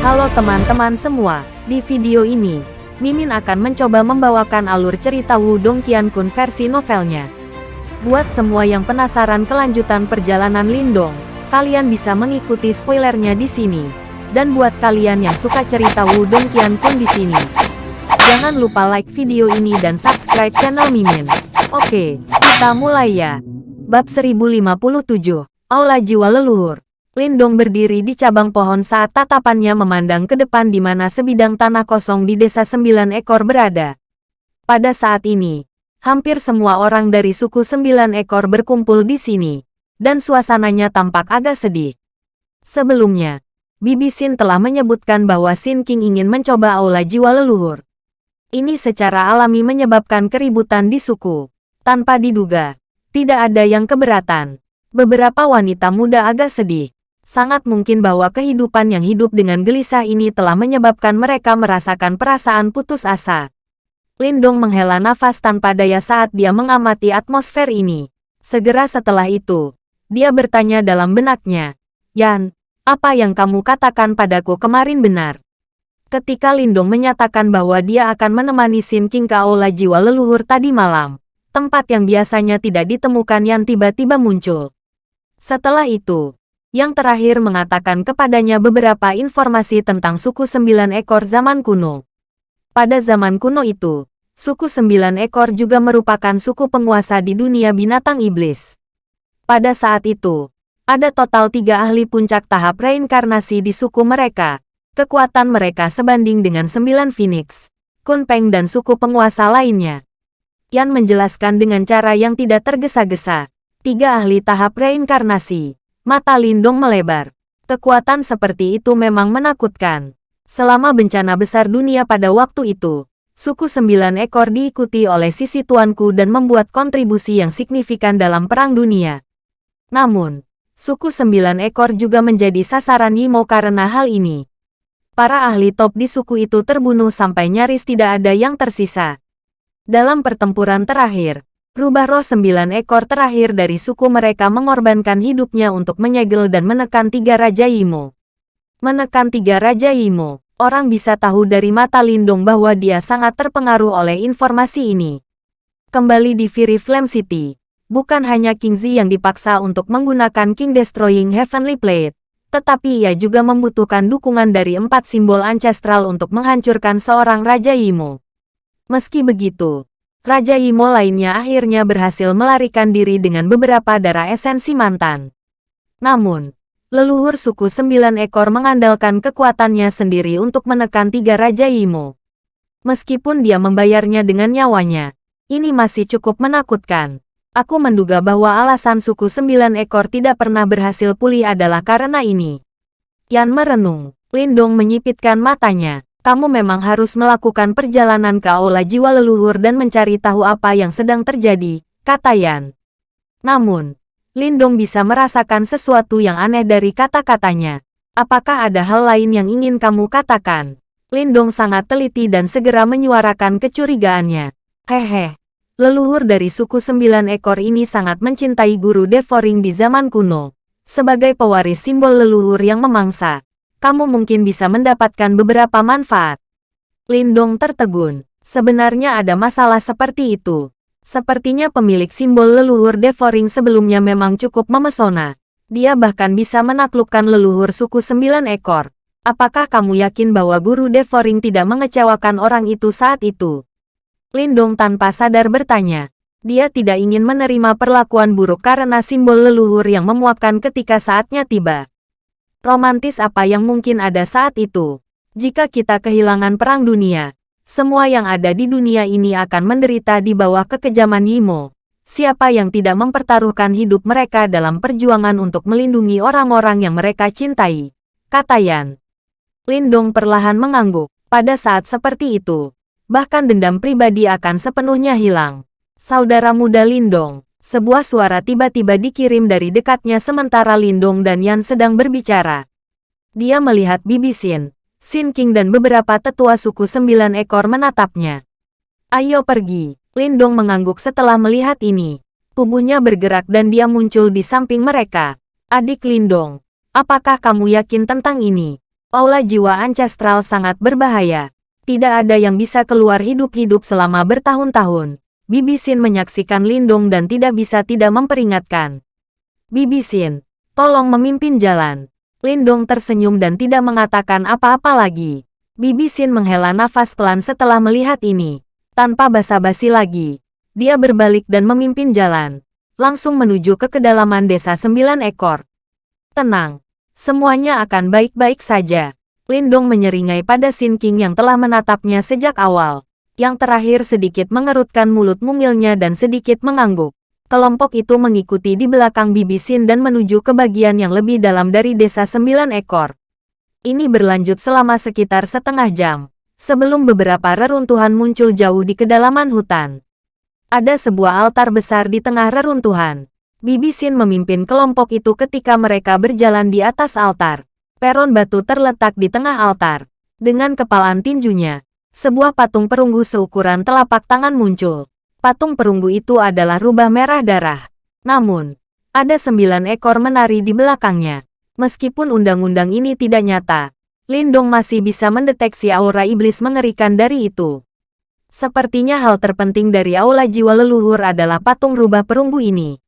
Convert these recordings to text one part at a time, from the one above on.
Halo teman-teman semua, di video ini, Mimin akan mencoba membawakan alur cerita Wudong Qiankun versi novelnya. Buat semua yang penasaran kelanjutan perjalanan Lindong, kalian bisa mengikuti spoilernya di sini. Dan buat kalian yang suka cerita Wudong Qiankun di sini, jangan lupa like video ini dan subscribe channel Mimin. Oke, kita mulai ya. Bab 1057, Aula Jiwa Leluhur. Lindong berdiri di cabang pohon saat tatapannya memandang ke depan di mana sebidang tanah kosong di desa sembilan ekor berada. Pada saat ini, hampir semua orang dari suku sembilan ekor berkumpul di sini, dan suasananya tampak agak sedih. Sebelumnya, Bibi Sin telah menyebutkan bahwa Sin King ingin mencoba aula jiwa leluhur. Ini secara alami menyebabkan keributan di suku. Tanpa diduga, tidak ada yang keberatan. Beberapa wanita muda agak sedih sangat mungkin bahwa kehidupan yang hidup dengan gelisah ini telah menyebabkan mereka merasakan perasaan putus asa. Lindong menghela nafas tanpa daya saat dia mengamati atmosfer ini. Segera setelah itu, dia bertanya dalam benaknya, Yan, apa yang kamu katakan padaku kemarin benar? Ketika Lindong menyatakan bahwa dia akan menemani Sin King ke aula jiwa leluhur tadi malam, tempat yang biasanya tidak ditemukan Yan tiba-tiba muncul. Setelah itu, yang terakhir mengatakan kepadanya beberapa informasi tentang suku sembilan ekor zaman kuno. Pada zaman kuno itu, suku sembilan ekor juga merupakan suku penguasa di dunia binatang iblis. Pada saat itu, ada total tiga ahli puncak tahap reinkarnasi di suku mereka. Kekuatan mereka sebanding dengan sembilan Phoenix, Kunpeng dan suku penguasa lainnya. Yan menjelaskan dengan cara yang tidak tergesa-gesa. Tiga ahli tahap reinkarnasi Mata Lindong melebar. Kekuatan seperti itu memang menakutkan. Selama bencana besar dunia pada waktu itu, suku sembilan ekor diikuti oleh sisi tuanku dan membuat kontribusi yang signifikan dalam perang dunia. Namun, suku sembilan ekor juga menjadi sasaran Yimo karena hal ini. Para ahli top di suku itu terbunuh sampai nyaris tidak ada yang tersisa. Dalam pertempuran terakhir, Rubah roh sembilan ekor terakhir dari suku mereka mengorbankan hidupnya untuk menyegel dan menekan tiga Raja Imo. Menekan tiga Raja Imo, orang bisa tahu dari mata Lindung bahwa dia sangat terpengaruh oleh informasi ini. Kembali di Fury Flame City, bukan hanya King Zi yang dipaksa untuk menggunakan King Destroying Heavenly Plate, tetapi ia juga membutuhkan dukungan dari empat simbol ancestral untuk menghancurkan seorang Raja Imo. Meski begitu, Raja Imo lainnya akhirnya berhasil melarikan diri dengan beberapa darah esensi mantan. Namun, leluhur suku sembilan ekor mengandalkan kekuatannya sendiri untuk menekan tiga Raja Imo. Meskipun dia membayarnya dengan nyawanya, ini masih cukup menakutkan. Aku menduga bahwa alasan suku sembilan ekor tidak pernah berhasil pulih adalah karena ini. Yan merenung, Lindong menyipitkan matanya. Kamu memang harus melakukan perjalanan ke aula jiwa leluhur dan mencari tahu apa yang sedang terjadi, kata Yan. Namun, Lindong bisa merasakan sesuatu yang aneh dari kata-katanya. Apakah ada hal lain yang ingin kamu katakan? Lindong sangat teliti dan segera menyuarakan kecurigaannya. Hehe, leluhur dari suku sembilan ekor ini sangat mencintai guru Devoring di zaman kuno. Sebagai pewaris simbol leluhur yang memangsa, kamu mungkin bisa mendapatkan beberapa manfaat. Lindong tertegun. Sebenarnya ada masalah seperti itu. Sepertinya pemilik simbol leluhur Devoring sebelumnya memang cukup memesona. Dia bahkan bisa menaklukkan leluhur suku sembilan ekor. Apakah kamu yakin bahwa guru Devoring tidak mengecewakan orang itu saat itu? Lindong tanpa sadar bertanya. Dia tidak ingin menerima perlakuan buruk karena simbol leluhur yang memuakkan ketika saatnya tiba. Romantis apa yang mungkin ada saat itu? Jika kita kehilangan perang dunia, semua yang ada di dunia ini akan menderita di bawah kekejaman Yimo. Siapa yang tidak mempertaruhkan hidup mereka dalam perjuangan untuk melindungi orang-orang yang mereka cintai? Kata Yan. Lindong perlahan mengangguk. Pada saat seperti itu, bahkan dendam pribadi akan sepenuhnya hilang. Saudara muda Lindong, sebuah suara tiba-tiba dikirim dari dekatnya sementara Lindong dan Yan sedang berbicara. Dia melihat Bibi Xin, Xin King dan beberapa tetua suku sembilan ekor menatapnya. Ayo pergi, Lindong mengangguk setelah melihat ini. Tubuhnya bergerak dan dia muncul di samping mereka. Adik Lindong, apakah kamu yakin tentang ini? Aula jiwa ancestral sangat berbahaya. Tidak ada yang bisa keluar hidup-hidup selama bertahun-tahun. Bibi Sin menyaksikan Lindong dan tidak bisa tidak memperingatkan. Bibi Sin, tolong memimpin jalan. Lindong tersenyum dan tidak mengatakan apa-apa lagi. Bibi Sin menghela nafas pelan setelah melihat ini. Tanpa basa-basi lagi, dia berbalik dan memimpin jalan. Langsung menuju ke kedalaman desa sembilan ekor. Tenang, semuanya akan baik-baik saja. Lindong menyeringai pada Sin King yang telah menatapnya sejak awal. Yang terakhir sedikit mengerutkan mulut mungilnya dan sedikit mengangguk. Kelompok itu mengikuti di belakang Bibi Sin dan menuju ke bagian yang lebih dalam dari desa sembilan ekor. Ini berlanjut selama sekitar setengah jam. Sebelum beberapa reruntuhan muncul jauh di kedalaman hutan. Ada sebuah altar besar di tengah reruntuhan. Bibi Sin memimpin kelompok itu ketika mereka berjalan di atas altar. Peron batu terletak di tengah altar. Dengan kepalan tinjunya, sebuah patung perunggu seukuran telapak tangan muncul. Patung perunggu itu adalah rubah merah darah. Namun, ada sembilan ekor menari di belakangnya. Meskipun undang-undang ini tidak nyata, Lindong masih bisa mendeteksi aura iblis mengerikan dari itu. Sepertinya hal terpenting dari aula jiwa leluhur adalah patung rubah perunggu ini.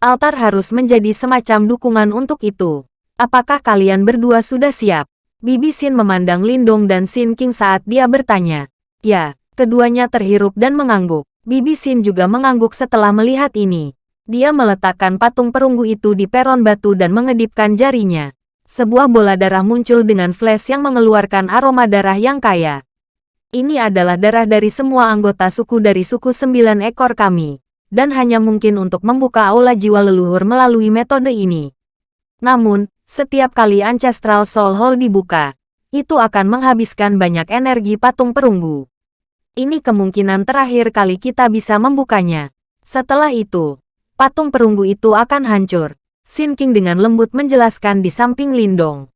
Altar harus menjadi semacam dukungan untuk itu. Apakah kalian berdua sudah siap? Bibi Sin memandang Lindong dan Sin King saat dia bertanya. Ya, keduanya terhirup dan mengangguk. Bibi Sin juga mengangguk setelah melihat ini. Dia meletakkan patung perunggu itu di peron batu dan mengedipkan jarinya. Sebuah bola darah muncul dengan flash yang mengeluarkan aroma darah yang kaya. Ini adalah darah dari semua anggota suku dari suku sembilan ekor kami. Dan hanya mungkin untuk membuka aula jiwa leluhur melalui metode ini. Namun, setiap kali Ancestral Soul Hall dibuka, itu akan menghabiskan banyak energi patung perunggu. Ini kemungkinan terakhir kali kita bisa membukanya. Setelah itu, patung perunggu itu akan hancur. Sin King dengan lembut menjelaskan di samping Lindong.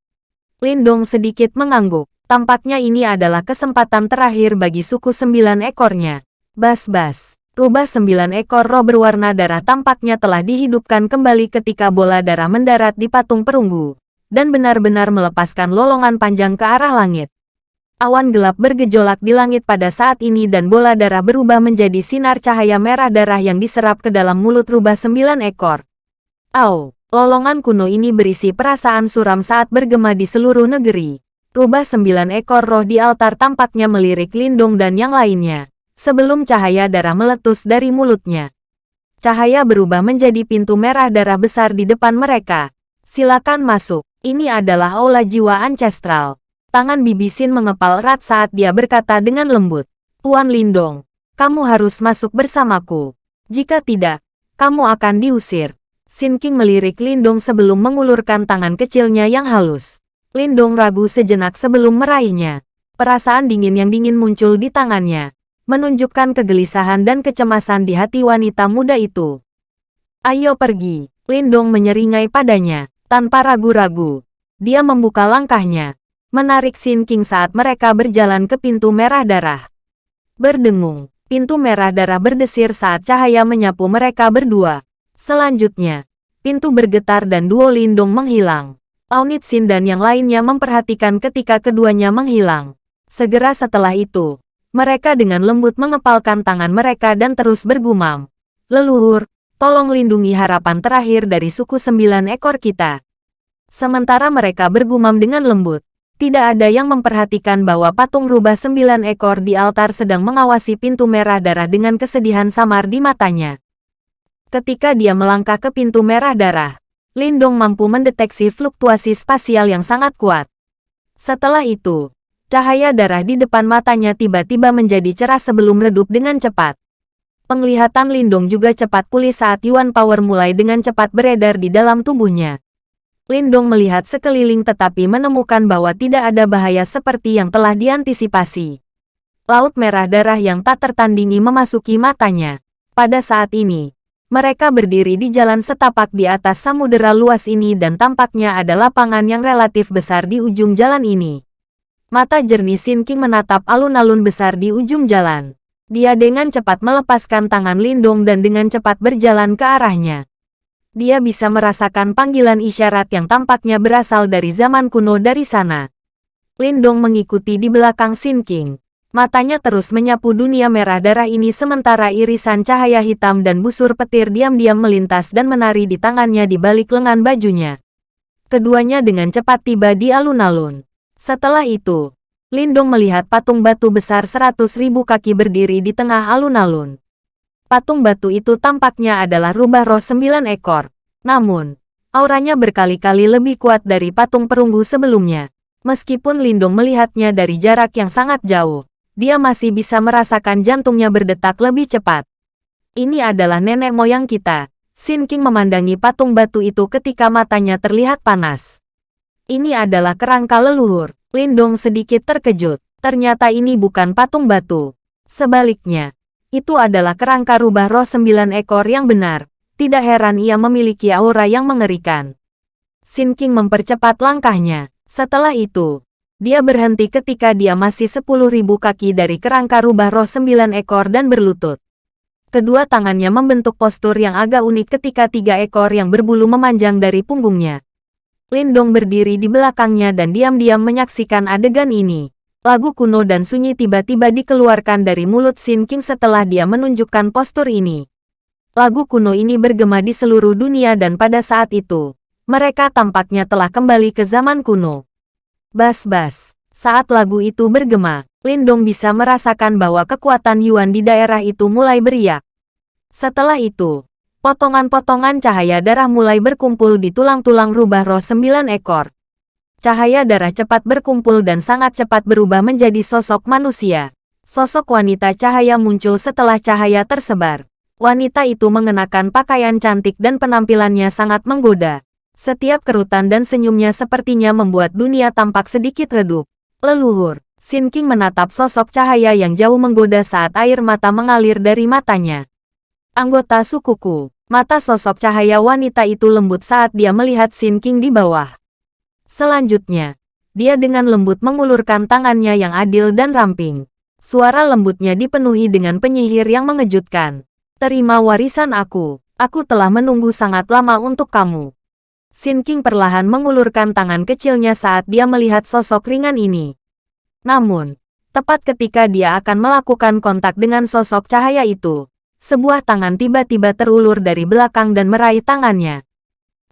Lindong sedikit mengangguk. Tampaknya ini adalah kesempatan terakhir bagi suku sembilan ekornya. Bas-bas. Rubah sembilan ekor roh berwarna darah tampaknya telah dihidupkan kembali ketika bola darah mendarat di patung perunggu, dan benar-benar melepaskan lolongan panjang ke arah langit. Awan gelap bergejolak di langit pada saat ini dan bola darah berubah menjadi sinar cahaya merah darah yang diserap ke dalam mulut rubah sembilan ekor. Au, lolongan kuno ini berisi perasaan suram saat bergema di seluruh negeri. Rubah sembilan ekor roh di altar tampaknya melirik Lindung dan yang lainnya sebelum cahaya darah meletus dari mulutnya. Cahaya berubah menjadi pintu merah darah besar di depan mereka. Silakan masuk. Ini adalah aula jiwa ancestral. Tangan Bibisin mengepal erat saat dia berkata dengan lembut. Tuan Lindong, kamu harus masuk bersamaku. Jika tidak, kamu akan diusir. Sin King melirik Lindong sebelum mengulurkan tangan kecilnya yang halus. Lindong ragu sejenak sebelum meraihnya. Perasaan dingin yang dingin muncul di tangannya menunjukkan kegelisahan dan kecemasan di hati wanita muda itu. Ayo pergi, Lindong menyeringai padanya, tanpa ragu-ragu. Dia membuka langkahnya, menarik Sin King saat mereka berjalan ke pintu merah darah. Berdengung, pintu merah darah berdesir saat cahaya menyapu mereka berdua. Selanjutnya, pintu bergetar dan duo Lindong menghilang. Aunit Sin dan yang lainnya memperhatikan ketika keduanya menghilang. Segera setelah itu, mereka dengan lembut mengepalkan tangan mereka dan terus bergumam. Leluhur, tolong lindungi harapan terakhir dari suku sembilan ekor kita. Sementara mereka bergumam dengan lembut, tidak ada yang memperhatikan bahwa patung rubah sembilan ekor di altar sedang mengawasi pintu merah darah dengan kesedihan samar di matanya. Ketika dia melangkah ke pintu merah darah, Lindong mampu mendeteksi fluktuasi spasial yang sangat kuat. Setelah itu, Cahaya darah di depan matanya tiba-tiba menjadi cerah sebelum redup dengan cepat. Penglihatan Lindong juga cepat pulih saat Yuan Power mulai dengan cepat beredar di dalam tubuhnya. Lindong melihat sekeliling tetapi menemukan bahwa tidak ada bahaya seperti yang telah diantisipasi. Laut merah darah yang tak tertandingi memasuki matanya. Pada saat ini, mereka berdiri di jalan setapak di atas samudera luas ini dan tampaknya ada lapangan yang relatif besar di ujung jalan ini. Mata jernih Sin King menatap alun-alun besar di ujung jalan. Dia dengan cepat melepaskan tangan Lindong dan dengan cepat berjalan ke arahnya. Dia bisa merasakan panggilan isyarat yang tampaknya berasal dari zaman kuno dari sana. Lindong mengikuti di belakang Sin King. Matanya terus menyapu dunia merah darah ini sementara irisan cahaya hitam dan busur petir diam-diam melintas dan menari di tangannya di balik lengan bajunya. Keduanya dengan cepat tiba di alun-alun. Setelah itu, Lindong melihat patung batu besar seratus ribu kaki berdiri di tengah alun-alun. Patung batu itu tampaknya adalah rubah roh sembilan ekor. Namun, auranya berkali-kali lebih kuat dari patung perunggu sebelumnya. Meskipun Lindong melihatnya dari jarak yang sangat jauh, dia masih bisa merasakan jantungnya berdetak lebih cepat. Ini adalah nenek moyang kita. Sin King memandangi patung batu itu ketika matanya terlihat panas. Ini adalah kerangka leluhur. Lindong sedikit terkejut. Ternyata ini bukan patung batu. Sebaliknya, itu adalah kerangka rubah roh sembilan ekor yang benar. Tidak heran ia memiliki aura yang mengerikan. Sin King mempercepat langkahnya. Setelah itu, dia berhenti ketika dia masih sepuluh ribu kaki dari kerangka rubah roh sembilan ekor dan berlutut. Kedua tangannya membentuk postur yang agak unik ketika tiga ekor yang berbulu memanjang dari punggungnya. Lindong berdiri di belakangnya dan diam-diam menyaksikan adegan ini. Lagu kuno dan sunyi tiba-tiba dikeluarkan dari mulut Sin King setelah dia menunjukkan postur ini. Lagu kuno ini bergema di seluruh dunia dan pada saat itu, mereka tampaknya telah kembali ke zaman kuno. Bas-bas. Saat lagu itu bergema, Lindong bisa merasakan bahwa kekuatan Yuan di daerah itu mulai beriak. Setelah itu, potongan-potongan cahaya darah mulai berkumpul di tulang-tulang rubah roh sembilan ekor. Cahaya darah cepat berkumpul dan sangat cepat berubah menjadi sosok manusia. Sosok wanita cahaya muncul setelah cahaya tersebar. Wanita itu mengenakan pakaian cantik dan penampilannya sangat menggoda. Setiap kerutan dan senyumnya sepertinya membuat dunia tampak sedikit redup. Leluhur, Sin King menatap sosok cahaya yang jauh menggoda saat air mata mengalir dari matanya. Anggota sukuku, mata sosok cahaya wanita itu lembut saat dia melihat Sin King di bawah. Selanjutnya, dia dengan lembut mengulurkan tangannya yang adil dan ramping. Suara lembutnya dipenuhi dengan penyihir yang mengejutkan. Terima warisan aku, aku telah menunggu sangat lama untuk kamu. Sin King perlahan mengulurkan tangan kecilnya saat dia melihat sosok ringan ini. Namun, tepat ketika dia akan melakukan kontak dengan sosok cahaya itu, sebuah tangan tiba-tiba terulur dari belakang dan meraih tangannya.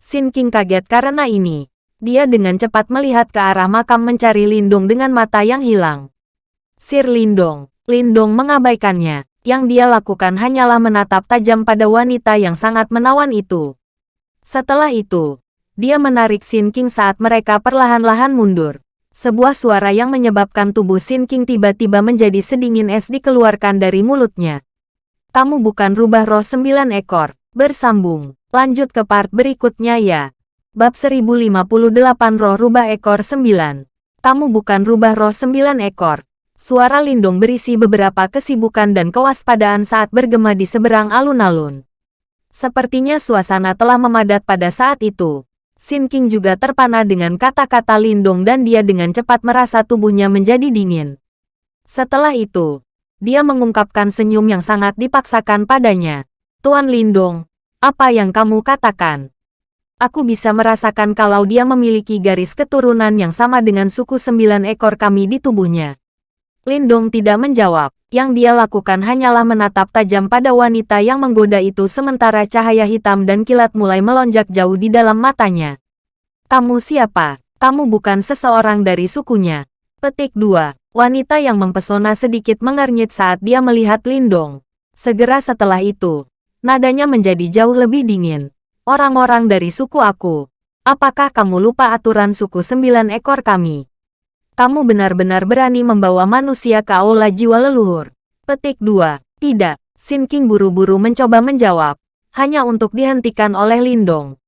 Sin King kaget karena ini. Dia dengan cepat melihat ke arah makam mencari Lindung dengan mata yang hilang. Sir Lindong, Lindong mengabaikannya. Yang dia lakukan hanyalah menatap tajam pada wanita yang sangat menawan itu. Setelah itu, dia menarik Sin King saat mereka perlahan-lahan mundur. Sebuah suara yang menyebabkan tubuh Sin King tiba-tiba menjadi sedingin es dikeluarkan dari mulutnya. Kamu bukan rubah roh sembilan ekor. Bersambung. Lanjut ke part berikutnya ya. Bab 1058 roh rubah ekor 9. Kamu bukan rubah roh sembilan ekor. Suara lindung berisi beberapa kesibukan dan kewaspadaan saat bergema di seberang alun-alun. Sepertinya suasana telah memadat pada saat itu. Sin King juga terpana dengan kata-kata Lindong dan dia dengan cepat merasa tubuhnya menjadi dingin. Setelah itu, dia mengungkapkan senyum yang sangat dipaksakan padanya. Tuan Lindong, apa yang kamu katakan? Aku bisa merasakan kalau dia memiliki garis keturunan yang sama dengan suku sembilan ekor kami di tubuhnya. Lindong tidak menjawab. Yang dia lakukan hanyalah menatap tajam pada wanita yang menggoda itu sementara cahaya hitam dan kilat mulai melonjak jauh di dalam matanya. Kamu siapa? Kamu bukan seseorang dari sukunya. Petik 2. Wanita yang mempesona sedikit mengernyit saat dia melihat Lindong. Segera setelah itu, nadanya menjadi jauh lebih dingin. Orang-orang dari suku aku. Apakah kamu lupa aturan suku sembilan ekor kami? kamu benar-benar berani membawa manusia ke aula jiwa leluhur. Petik 2. Tidak. Sin King buru-buru mencoba menjawab, hanya untuk dihentikan oleh Lindong.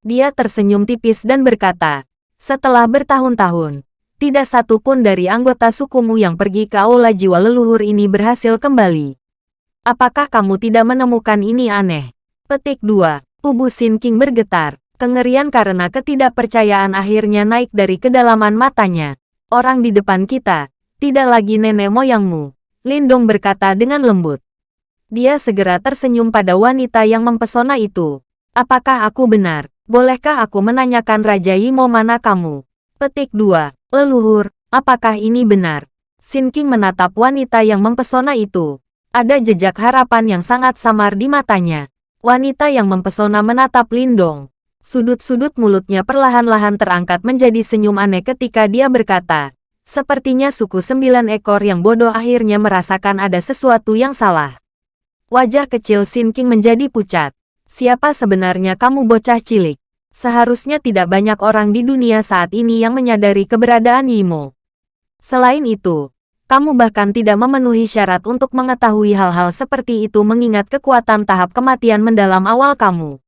Dia tersenyum tipis dan berkata, setelah bertahun-tahun, tidak satu pun dari anggota sukumu yang pergi ke aula jiwa leluhur ini berhasil kembali. Apakah kamu tidak menemukan ini aneh? Petik 2. Tubuh Sin King bergetar. Kengerian karena ketidakpercayaan akhirnya naik dari kedalaman matanya. Orang di depan kita, tidak lagi nenek moyangmu. Lindong berkata dengan lembut. Dia segera tersenyum pada wanita yang mempesona itu. Apakah aku benar? Bolehkah aku menanyakan Raja Yimo mana kamu? Petik 2. Leluhur, Apakah ini benar? Sin King menatap wanita yang mempesona itu. Ada jejak harapan yang sangat samar di matanya. Wanita yang mempesona menatap Lindong. Sudut-sudut mulutnya perlahan-lahan terangkat menjadi senyum aneh ketika dia berkata, Sepertinya suku sembilan ekor yang bodoh akhirnya merasakan ada sesuatu yang salah. Wajah kecil Sin King menjadi pucat. Siapa sebenarnya kamu bocah cilik? Seharusnya tidak banyak orang di dunia saat ini yang menyadari keberadaan Yimo. Selain itu, kamu bahkan tidak memenuhi syarat untuk mengetahui hal-hal seperti itu mengingat kekuatan tahap kematian mendalam awal kamu.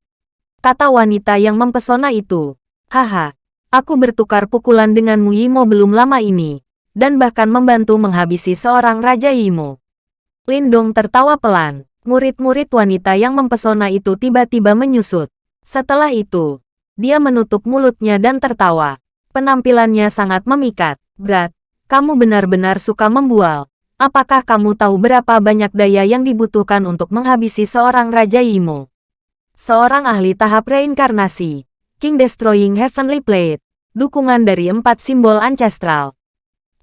Kata wanita yang mempesona itu. Haha, aku bertukar pukulan denganmu Yimo belum lama ini, dan bahkan membantu menghabisi seorang Raja Yimo. Lindong tertawa pelan. Murid-murid wanita yang mempesona itu tiba-tiba menyusut. Setelah itu, dia menutup mulutnya dan tertawa. Penampilannya sangat memikat. Berat, kamu benar-benar suka membual. Apakah kamu tahu berapa banyak daya yang dibutuhkan untuk menghabisi seorang Raja Yimo? Seorang ahli tahap reinkarnasi. King Destroying Heavenly Plate. Dukungan dari empat simbol ancestral.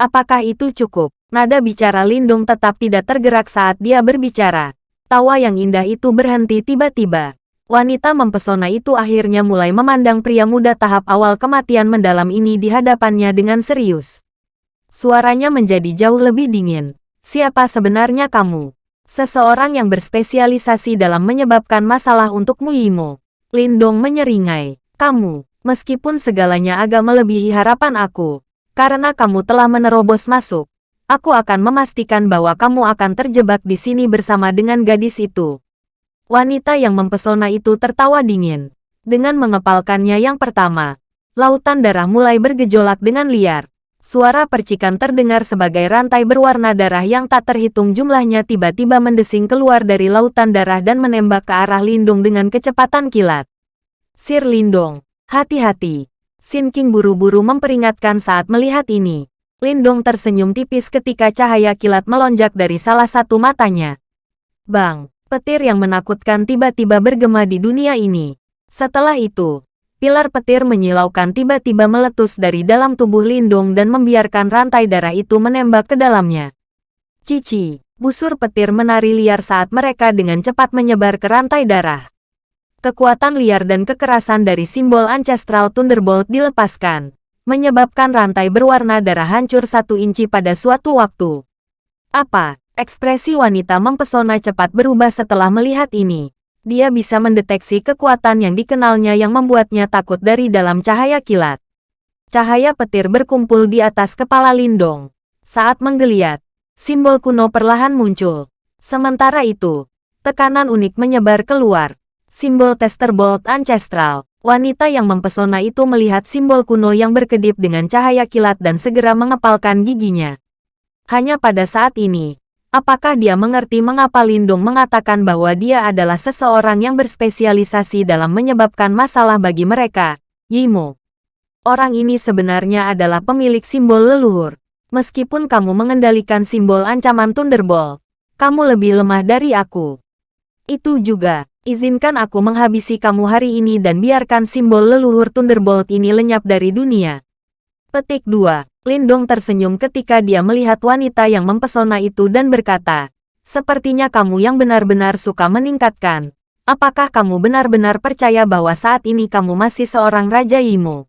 Apakah itu cukup? Nada bicara Lindung tetap tidak tergerak saat dia berbicara. Tawa yang indah itu berhenti tiba-tiba. Wanita mempesona itu akhirnya mulai memandang pria muda tahap awal kematian mendalam ini di hadapannya dengan serius. Suaranya menjadi jauh lebih dingin. Siapa sebenarnya kamu? Seseorang yang berspesialisasi dalam menyebabkan masalah untuk Muimo. Lindong menyeringai. Kamu, meskipun segalanya agak melebihi harapan aku, karena kamu telah menerobos masuk, aku akan memastikan bahwa kamu akan terjebak di sini bersama dengan gadis itu. Wanita yang mempesona itu tertawa dingin. Dengan mengepalkannya yang pertama, lautan darah mulai bergejolak dengan liar. Suara percikan terdengar sebagai rantai berwarna darah yang tak terhitung jumlahnya tiba-tiba mendesing keluar dari lautan darah dan menembak ke arah Lindung dengan kecepatan kilat. Sir Lindong, hati-hati. Sin King buru-buru memperingatkan saat melihat ini. Lindong tersenyum tipis ketika cahaya kilat melonjak dari salah satu matanya. Bang, petir yang menakutkan tiba-tiba bergema di dunia ini. Setelah itu, Pilar petir menyilaukan tiba-tiba meletus dari dalam tubuh Lindung dan membiarkan rantai darah itu menembak ke dalamnya. Cici, busur petir menari liar saat mereka dengan cepat menyebar ke rantai darah. Kekuatan liar dan kekerasan dari simbol Ancestral Thunderbolt dilepaskan, menyebabkan rantai berwarna darah hancur satu inci pada suatu waktu. Apa? Ekspresi wanita mempesona cepat berubah setelah melihat ini dia bisa mendeteksi kekuatan yang dikenalnya yang membuatnya takut dari dalam cahaya kilat. Cahaya petir berkumpul di atas kepala Lindong. Saat menggeliat, simbol kuno perlahan muncul. Sementara itu, tekanan unik menyebar keluar. Simbol Tester Bolt Ancestral. Wanita yang mempesona itu melihat simbol kuno yang berkedip dengan cahaya kilat dan segera mengepalkan giginya. Hanya pada saat ini, Apakah dia mengerti mengapa Lindung mengatakan bahwa dia adalah seseorang yang berspesialisasi dalam menyebabkan masalah bagi mereka, Yimo? Orang ini sebenarnya adalah pemilik simbol leluhur. Meskipun kamu mengendalikan simbol ancaman Thunderbolt, kamu lebih lemah dari aku. Itu juga, izinkan aku menghabisi kamu hari ini dan biarkan simbol leluhur Thunderbolt ini lenyap dari dunia. Petik 2. Lindong tersenyum ketika dia melihat wanita yang mempesona itu dan berkata, Sepertinya kamu yang benar-benar suka meningkatkan. Apakah kamu benar-benar percaya bahwa saat ini kamu masih seorang Raja Imo?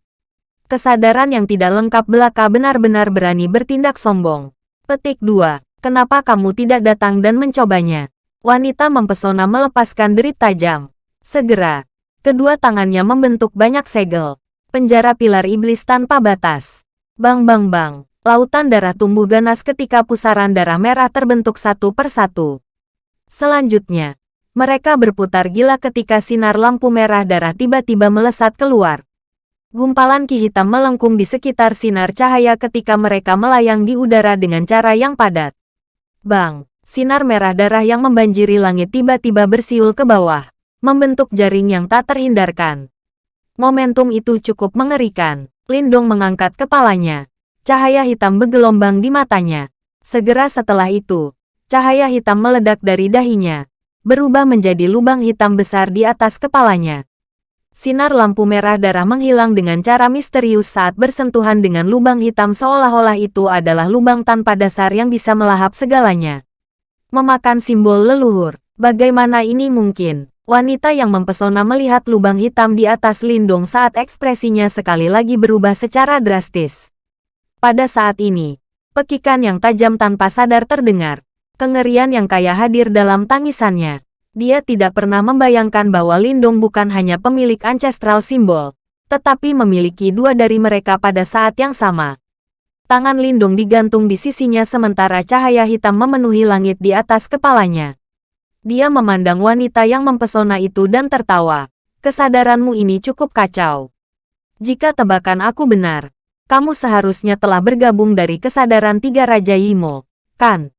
Kesadaran yang tidak lengkap belaka benar-benar berani bertindak sombong. Petik 2. Kenapa kamu tidak datang dan mencobanya? Wanita mempesona melepaskan derit tajam. Segera, kedua tangannya membentuk banyak segel. Penjara pilar iblis tanpa batas. Bang bang bang, lautan darah tumbuh ganas ketika pusaran darah merah terbentuk satu persatu. Selanjutnya, mereka berputar gila ketika sinar lampu merah darah tiba-tiba melesat keluar. Gumpalan ki hitam melengkung di sekitar sinar cahaya ketika mereka melayang di udara dengan cara yang padat. Bang, sinar merah darah yang membanjiri langit tiba-tiba bersiul ke bawah, membentuk jaring yang tak terhindarkan. Momentum itu cukup mengerikan. Lindong mengangkat kepalanya. Cahaya hitam bergelombang di matanya. Segera setelah itu, cahaya hitam meledak dari dahinya, berubah menjadi lubang hitam besar di atas kepalanya. Sinar lampu merah darah menghilang dengan cara misterius saat bersentuhan dengan lubang hitam seolah-olah itu adalah lubang tanpa dasar yang bisa melahap segalanya. Memakan simbol leluhur. Bagaimana ini mungkin? Wanita yang mempesona melihat lubang hitam di atas lindung saat ekspresinya sekali lagi berubah secara drastis. Pada saat ini, pekikan yang tajam tanpa sadar terdengar. Kengerian yang kaya hadir dalam tangisannya. Dia tidak pernah membayangkan bahwa Lindung bukan hanya pemilik ancestral simbol, tetapi memiliki dua dari mereka pada saat yang sama. Tangan Lindung digantung di sisinya sementara cahaya hitam memenuhi langit di atas kepalanya. Dia memandang wanita yang mempesona itu dan tertawa. Kesadaranmu ini cukup kacau. Jika tebakan aku benar, kamu seharusnya telah bergabung dari kesadaran tiga Raja Yimo, kan?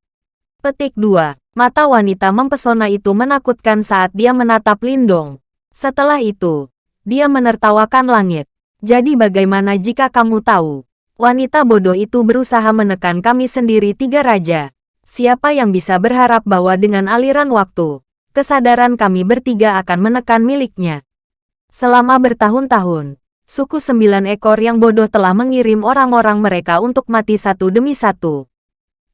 Petik 2. Mata wanita mempesona itu menakutkan saat dia menatap Lindong. Setelah itu, dia menertawakan langit. Jadi bagaimana jika kamu tahu? Wanita bodoh itu berusaha menekan kami sendiri tiga raja. Siapa yang bisa berharap bahwa dengan aliran waktu, kesadaran kami bertiga akan menekan miliknya? Selama bertahun-tahun, suku sembilan ekor yang bodoh telah mengirim orang-orang mereka untuk mati satu demi satu.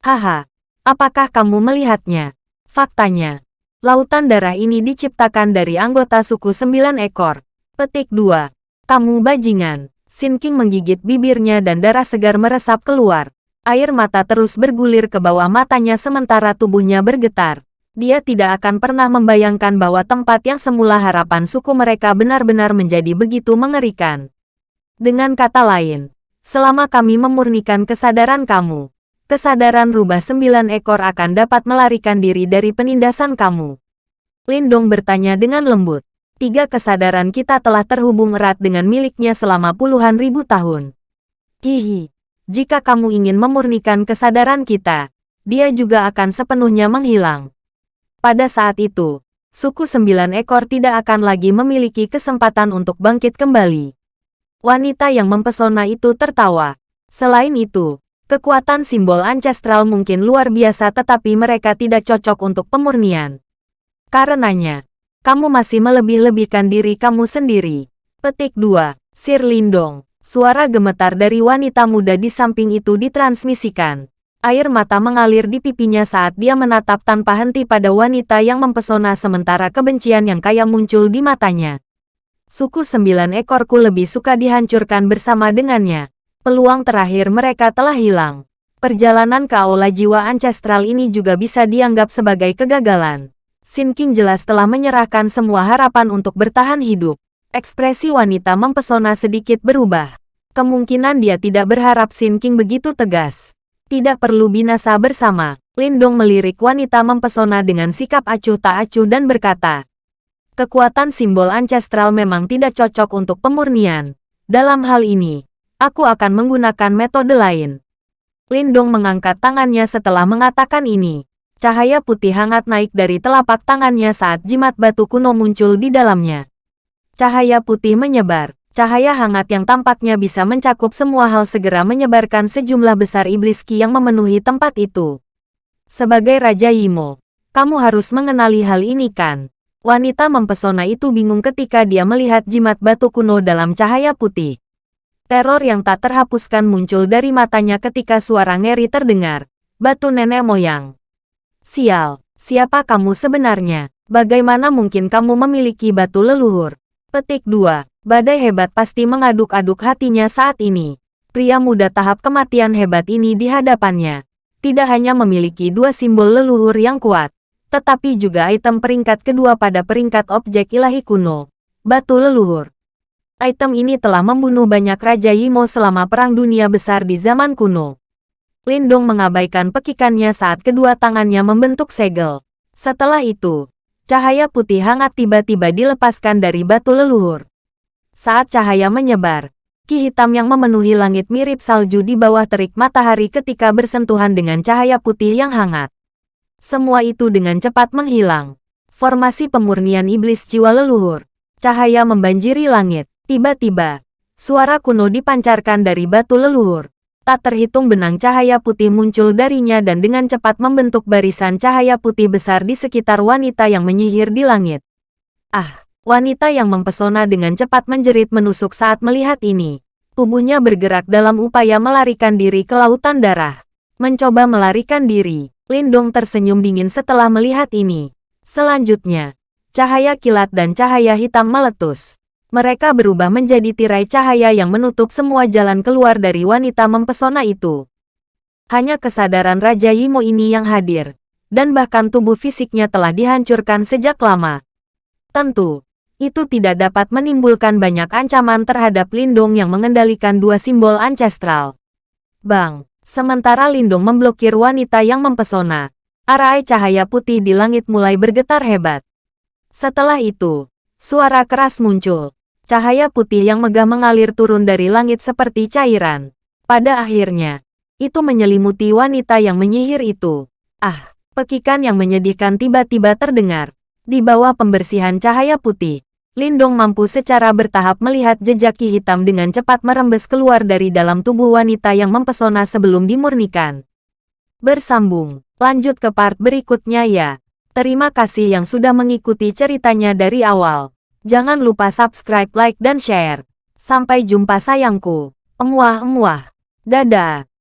Haha, Apakah kamu melihatnya? Faktanya, lautan darah ini diciptakan dari anggota suku sembilan ekor. Petik 2. Kamu bajingan. Sin King menggigit bibirnya dan darah segar meresap keluar. Air mata terus bergulir ke bawah matanya sementara tubuhnya bergetar. Dia tidak akan pernah membayangkan bahwa tempat yang semula harapan suku mereka benar-benar menjadi begitu mengerikan. Dengan kata lain, selama kami memurnikan kesadaran kamu, kesadaran rubah sembilan ekor akan dapat melarikan diri dari penindasan kamu. Lindong bertanya dengan lembut. Tiga kesadaran kita telah terhubung erat dengan miliknya selama puluhan ribu tahun. Hihi, jika kamu ingin memurnikan kesadaran kita, dia juga akan sepenuhnya menghilang. Pada saat itu, suku sembilan ekor tidak akan lagi memiliki kesempatan untuk bangkit kembali. Wanita yang mempesona itu tertawa. Selain itu, Kekuatan simbol ancestral mungkin luar biasa tetapi mereka tidak cocok untuk pemurnian. Karenanya, kamu masih melebih-lebihkan diri kamu sendiri. Petik 2. Sir Lindong. Suara gemetar dari wanita muda di samping itu ditransmisikan. Air mata mengalir di pipinya saat dia menatap tanpa henti pada wanita yang mempesona sementara kebencian yang kaya muncul di matanya. Suku sembilan ekorku lebih suka dihancurkan bersama dengannya peluang terakhir mereka telah hilang. Perjalanan ke aula jiwa ancestral ini juga bisa dianggap sebagai kegagalan. Sin King jelas telah menyerahkan semua harapan untuk bertahan hidup. Ekspresi wanita mempesona sedikit berubah. Kemungkinan dia tidak berharap Sin King begitu tegas. Tidak perlu binasa bersama. Lindong melirik wanita mempesona dengan sikap acuh tak acuh dan berkata, Kekuatan simbol ancestral memang tidak cocok untuk pemurnian. Dalam hal ini, Aku akan menggunakan metode lain. Lindong mengangkat tangannya setelah mengatakan ini. Cahaya putih hangat naik dari telapak tangannya saat jimat batu kuno muncul di dalamnya. Cahaya putih menyebar. Cahaya hangat yang tampaknya bisa mencakup semua hal segera menyebarkan sejumlah besar iblis ki yang memenuhi tempat itu. Sebagai Raja Yimo, kamu harus mengenali hal ini kan? Wanita mempesona itu bingung ketika dia melihat jimat batu kuno dalam cahaya putih. Teror yang tak terhapuskan muncul dari matanya ketika suara ngeri terdengar. Batu nenek moyang. Sial, siapa kamu sebenarnya? Bagaimana mungkin kamu memiliki batu leluhur? Petik 2. Badai hebat pasti mengaduk-aduk hatinya saat ini. Pria muda tahap kematian hebat ini di hadapannya. Tidak hanya memiliki dua simbol leluhur yang kuat, tetapi juga item peringkat kedua pada peringkat objek ilahi kuno. Batu leluhur. Item ini telah membunuh banyak Raja Yimo selama Perang Dunia Besar di zaman kuno. Lindong mengabaikan pekikannya saat kedua tangannya membentuk segel. Setelah itu, cahaya putih hangat tiba-tiba dilepaskan dari batu leluhur. Saat cahaya menyebar, ki hitam yang memenuhi langit mirip salju di bawah terik matahari ketika bersentuhan dengan cahaya putih yang hangat. Semua itu dengan cepat menghilang. Formasi pemurnian iblis jiwa leluhur. Cahaya membanjiri langit. Tiba-tiba, suara kuno dipancarkan dari batu leluhur. Tak terhitung benang cahaya putih muncul darinya dan dengan cepat membentuk barisan cahaya putih besar di sekitar wanita yang menyihir di langit. Ah, Wanita yang mempesona dengan cepat menjerit menusuk saat melihat ini. Tubuhnya bergerak dalam upaya melarikan diri ke lautan darah. Mencoba melarikan diri, Lindong tersenyum dingin setelah melihat ini. Selanjutnya, cahaya kilat dan cahaya hitam meletus. Mereka berubah menjadi tirai cahaya yang menutup semua jalan keluar dari wanita mempesona itu. Hanya kesadaran Raja Yimo ini yang hadir, dan bahkan tubuh fisiknya telah dihancurkan sejak lama. Tentu, itu tidak dapat menimbulkan banyak ancaman terhadap Lindung yang mengendalikan dua simbol ancestral. Bang, sementara Lindung memblokir wanita yang mempesona, arai cahaya putih di langit mulai bergetar hebat. Setelah itu, suara keras muncul. Cahaya putih yang megah mengalir turun dari langit seperti cairan. Pada akhirnya, itu menyelimuti wanita yang menyihir itu. Ah, pekikan yang menyedihkan tiba-tiba terdengar. Di bawah pembersihan cahaya putih, Lindong mampu secara bertahap melihat jejak ki hitam dengan cepat merembes keluar dari dalam tubuh wanita yang mempesona sebelum dimurnikan. Bersambung, lanjut ke part berikutnya ya. Terima kasih yang sudah mengikuti ceritanya dari awal. Jangan lupa subscribe, like, dan share. Sampai jumpa sayangku. Emuah-emuah. Dadah.